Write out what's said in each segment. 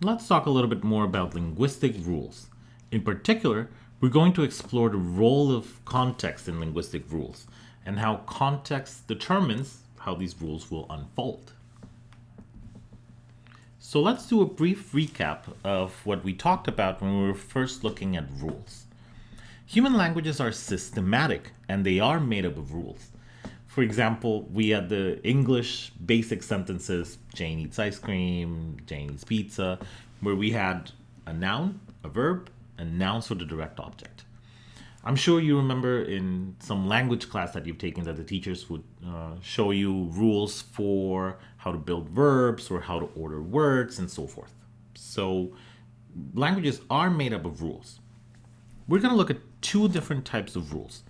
let's talk a little bit more about linguistic rules. In particular, we're going to explore the role of context in linguistic rules and how context determines how these rules will unfold. So let's do a brief recap of what we talked about when we were first looking at rules. Human languages are systematic and they are made up of rules. For example, we had the English basic sentences, Jane eats ice cream, Jane eats pizza, where we had a noun, a verb, and nouns for the direct object. I'm sure you remember in some language class that you've taken that the teachers would uh, show you rules for how to build verbs or how to order words and so forth. So languages are made up of rules. We're going to look at two different types of rules.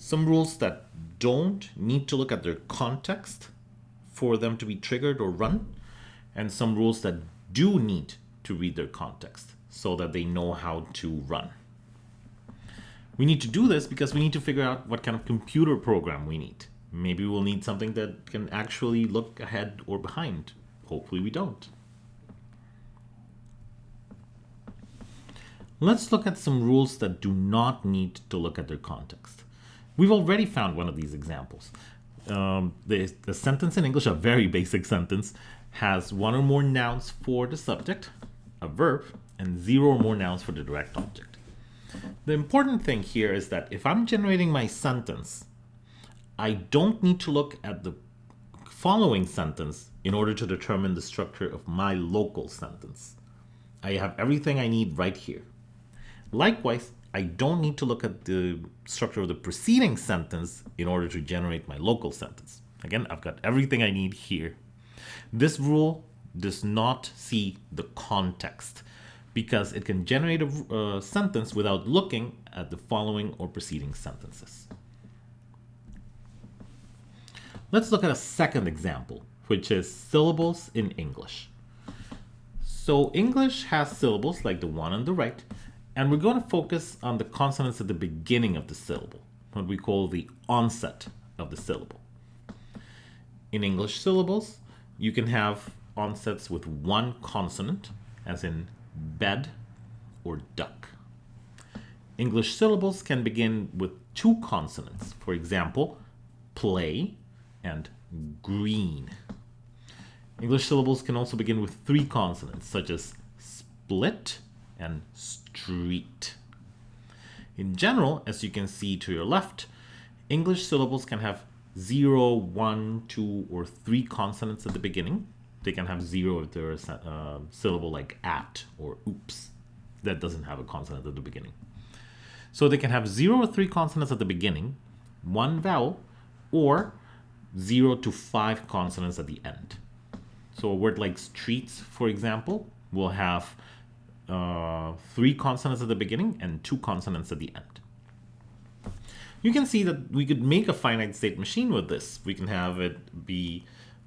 Some rules that don't need to look at their context for them to be triggered or run, and some rules that do need to read their context so that they know how to run. We need to do this because we need to figure out what kind of computer program we need. Maybe we'll need something that can actually look ahead or behind. Hopefully we don't. Let's look at some rules that do not need to look at their context. We've already found one of these examples. Um, the, the sentence in English, a very basic sentence, has one or more nouns for the subject, a verb, and zero or more nouns for the direct object. The important thing here is that if I'm generating my sentence, I don't need to look at the following sentence in order to determine the structure of my local sentence. I have everything I need right here. Likewise, I don't need to look at the structure of the preceding sentence in order to generate my local sentence. Again, I've got everything I need here. This rule does not see the context because it can generate a sentence without looking at the following or preceding sentences. Let's look at a second example, which is syllables in English. So English has syllables like the one on the right, and we're going to focus on the consonants at the beginning of the syllable, what we call the onset of the syllable. In English syllables, you can have onsets with one consonant, as in bed, or duck. English syllables can begin with two consonants, for example, play and green. English syllables can also begin with three consonants, such as split and street. In general, as you can see to your left, English syllables can have zero, one, two, or three consonants at the beginning, they can have zero if they're a uh, syllable like at or oops. That doesn't have a consonant at the beginning. So they can have zero or three consonants at the beginning, one vowel, or zero to five consonants at the end. So a word like streets, for example, will have uh, three consonants at the beginning and two consonants at the end. You can see that we could make a finite state machine with this. We can have it be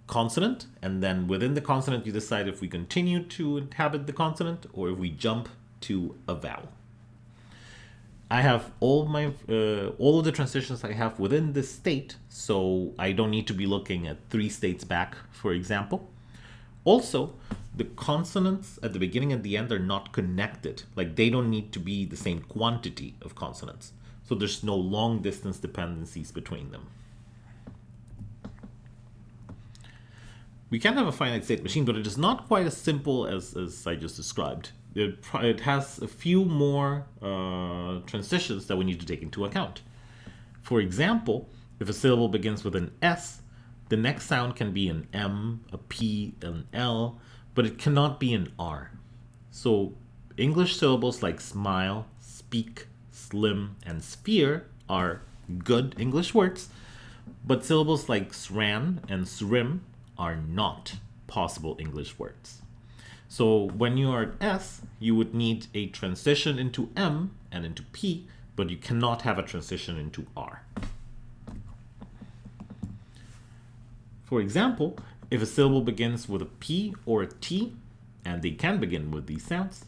consonant, and then within the consonant, you decide if we continue to inhabit the consonant or if we jump to a vowel. I have all my uh, all of the transitions I have within this state, so I don't need to be looking at three states back, for example. Also, the consonants at the beginning and the end are not connected. Like they don't need to be the same quantity of consonants. So there's no long distance dependencies between them. we can have a finite state machine, but it is not quite as simple as, as I just described. It, it has a few more uh, transitions that we need to take into account. For example, if a syllable begins with an S, the next sound can be an M, a P, an L, but it cannot be an R. So English syllables like smile, speak, slim, and sphere are good English words, but syllables like sran and srim are not possible English words. So when you are at S, you would need a transition into M and into P, but you cannot have a transition into R. For example, if a syllable begins with a P or a T, and they can begin with these sounds,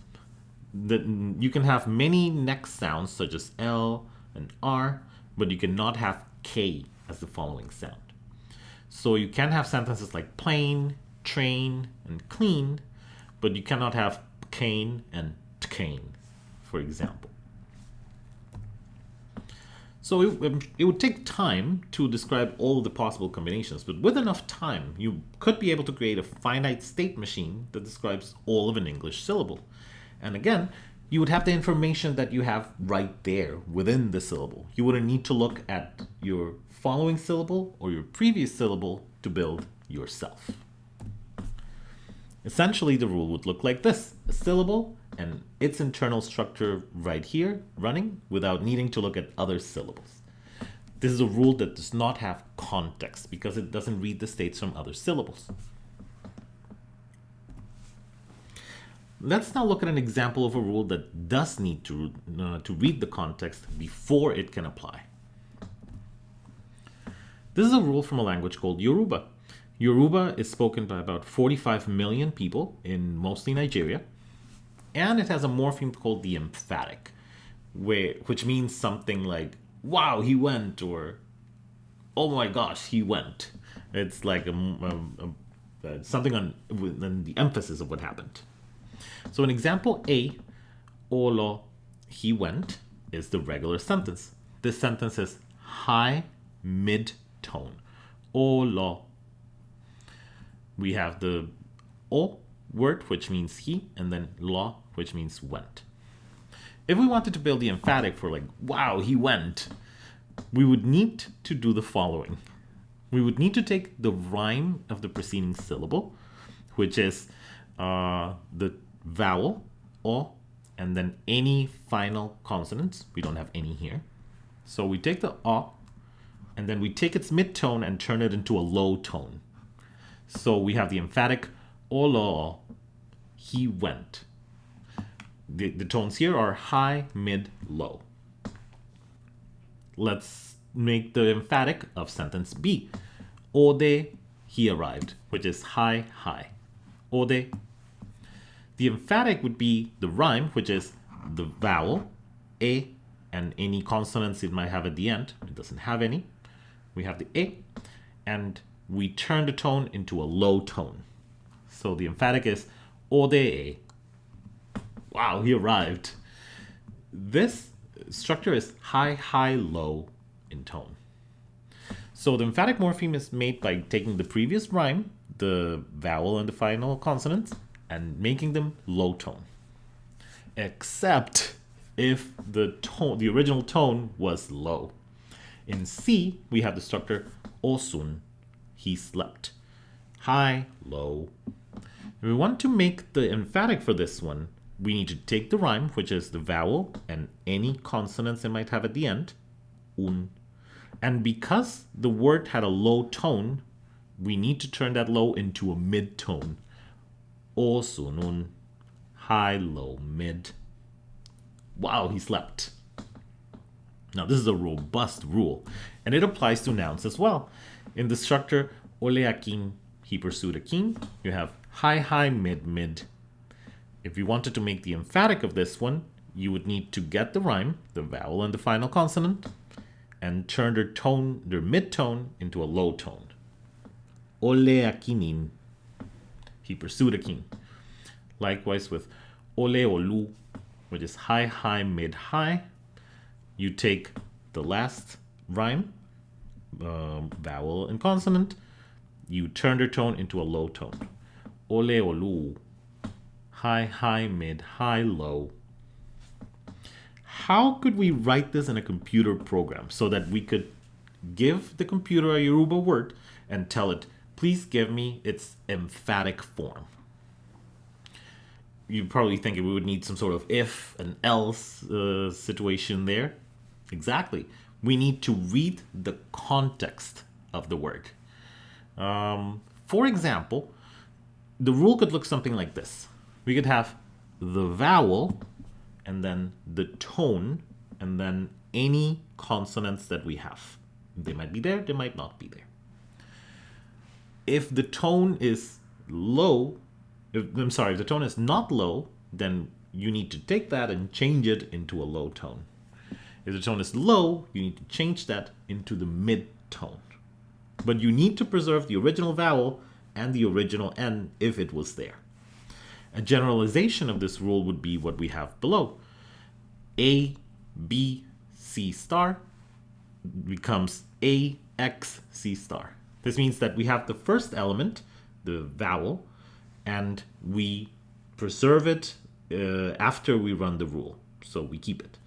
then you can have many next sounds such as L and R, but you cannot have K as the following sound. So you can have sentences like plane, train, and clean, but you cannot have cane and cane, for example. So it, um, it, would take time to describe all the possible combinations, but with enough time, you could be able to create a finite state machine that describes all of an English syllable. And again, you would have the information that you have right there within the syllable. You wouldn't need to look at your following syllable or your previous syllable to build yourself. Essentially, the rule would look like this. A syllable and its internal structure right here running without needing to look at other syllables. This is a rule that does not have context because it doesn't read the states from other syllables. Let's now look at an example of a rule that does need to, uh, to read the context before it can apply. This is a rule from a language called Yoruba. Yoruba is spoken by about 45 million people in mostly Nigeria and it has a morpheme called the emphatic, which means something like, wow, he went, or oh my gosh, he went. It's like a, a, a, something on the emphasis of what happened. So in example A, Olo, he went, is the regular sentence. This sentence is high mid tone. Olo. We have the O word, which means he, and then lo, which means went. If we wanted to build the emphatic for like, wow, he went, we would need to do the following. We would need to take the rhyme of the preceding syllable, which is uh, the vowel, o, and then any final consonants. We don't have any here. So we take the o, and then we take its mid-tone and turn it into a low tone. So we have the emphatic olo, he went the, the tones here are high, mid, low. Let's make the emphatic of sentence B. Ode, he arrived, which is high, high. Ode. The emphatic would be the rhyme, which is the vowel, A, and any consonants it might have at the end. It doesn't have any. We have the A, and we turn the tone into a low tone. So the emphatic is Ode, wow, he arrived. This structure is high, high, low in tone. So the emphatic morpheme is made by taking the previous rhyme, the vowel and the final consonants, and making them low tone. Except if the tone, the original tone was low. In C, we have the structure osun, he slept. High, low. If we want to make the emphatic for this one, we need to take the rhyme, which is the vowel and any consonants it might have at the end, un. And because the word had a low tone, we need to turn that low into a mid tone. O sunun, high, low, mid. Wow, he slept. Now, this is a robust rule, and it applies to nouns as well. In the structure, oleakin, he pursued a king, you have high, high, mid, mid, if you wanted to make the emphatic of this one, you would need to get the rhyme, the vowel and the final consonant, and turn their tone, their mid-tone into a low tone. Ole akinin. He pursued a king. Likewise with ole olu, which is high, high, mid, high. You take the last rhyme, uh, vowel and consonant, you turn their tone into a low tone. Ole olu high, high, mid, high, low. How could we write this in a computer program so that we could give the computer a Yoruba word and tell it, please give me its emphatic form? You probably think we would need some sort of if and else uh, situation there. Exactly. We need to read the context of the word. Um, for example, the rule could look something like this we could have the vowel and then the tone and then any consonants that we have. They might be there, they might not be there. If the tone is low, if, I'm sorry, if the tone is not low, then you need to take that and change it into a low tone. If the tone is low, you need to change that into the mid tone. But you need to preserve the original vowel and the original N if it was there. A generalization of this rule would be what we have below. A, B, C star becomes A, X, C star. This means that we have the first element, the vowel, and we preserve it uh, after we run the rule. So we keep it.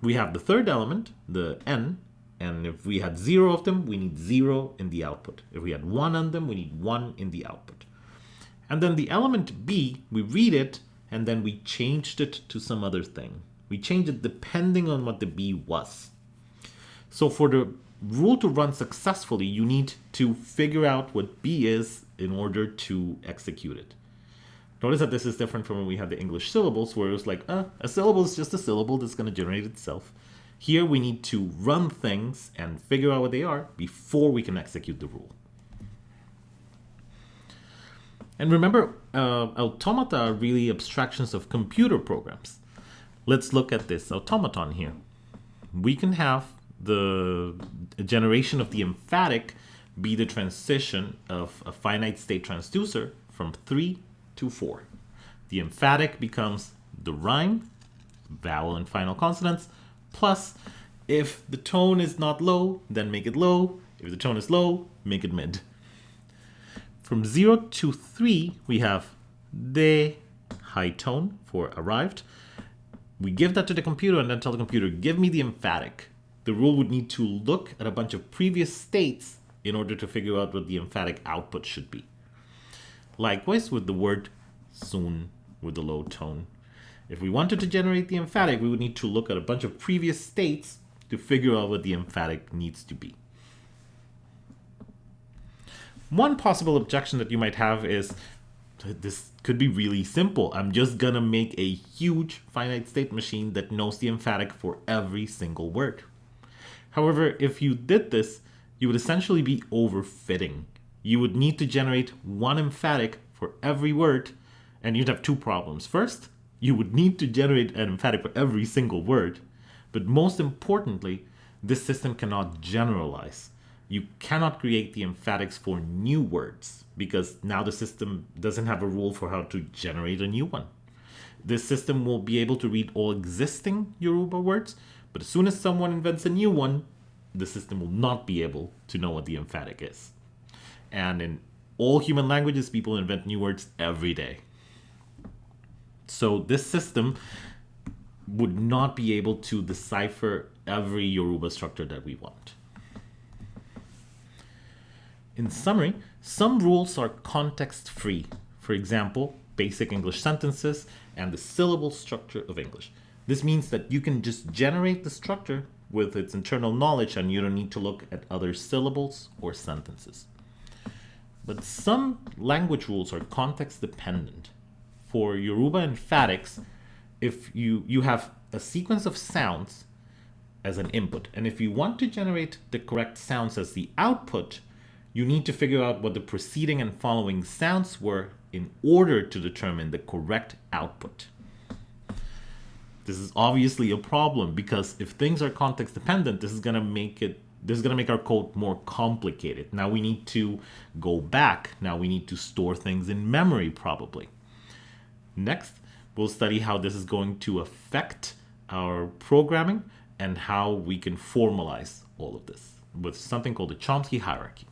We have the third element, the N, and if we had zero of them, we need zero in the output. If we had one on them, we need one in the output. And then the element B, we read it, and then we changed it to some other thing. We changed it depending on what the B was. So for the rule to run successfully, you need to figure out what B is in order to execute it. Notice that this is different from when we had the English syllables, where it was like, uh, a syllable is just a syllable that's going to generate itself. Here we need to run things and figure out what they are before we can execute the rule. And remember, uh, automata are really abstractions of computer programs. Let's look at this automaton here. We can have the generation of the emphatic be the transition of a finite state transducer from 3 to 4. The emphatic becomes the rhyme, vowel and final consonants, plus if the tone is not low, then make it low. If the tone is low, make it mid. From 0 to 3, we have the high tone for arrived. We give that to the computer and then tell the computer, give me the emphatic. The rule would need to look at a bunch of previous states in order to figure out what the emphatic output should be. Likewise with the word soon with the low tone. If we wanted to generate the emphatic, we would need to look at a bunch of previous states to figure out what the emphatic needs to be. One possible objection that you might have is this could be really simple. I'm just gonna make a huge finite state machine that knows the emphatic for every single word. However, if you did this, you would essentially be overfitting. You would need to generate one emphatic for every word, and you'd have two problems. First, you would need to generate an emphatic for every single word, but most importantly, this system cannot generalize. You cannot create the emphatics for new words because now the system doesn't have a rule for how to generate a new one. This system will be able to read all existing Yoruba words, but as soon as someone invents a new one, the system will not be able to know what the emphatic is. And in all human languages, people invent new words every day. So this system would not be able to decipher every Yoruba structure that we want. In summary, some rules are context-free. For example, basic English sentences and the syllable structure of English. This means that you can just generate the structure with its internal knowledge and you don't need to look at other syllables or sentences. But some language rules are context dependent. For Yoruba emphatics, if you, you have a sequence of sounds as an input, and if you want to generate the correct sounds as the output, you need to figure out what the preceding and following sounds were in order to determine the correct output. This is obviously a problem because if things are context dependent, this is going to make it this is going to make our code more complicated. Now we need to go back. Now we need to store things in memory probably. Next, we'll study how this is going to affect our programming and how we can formalize all of this with something called the Chomsky hierarchy.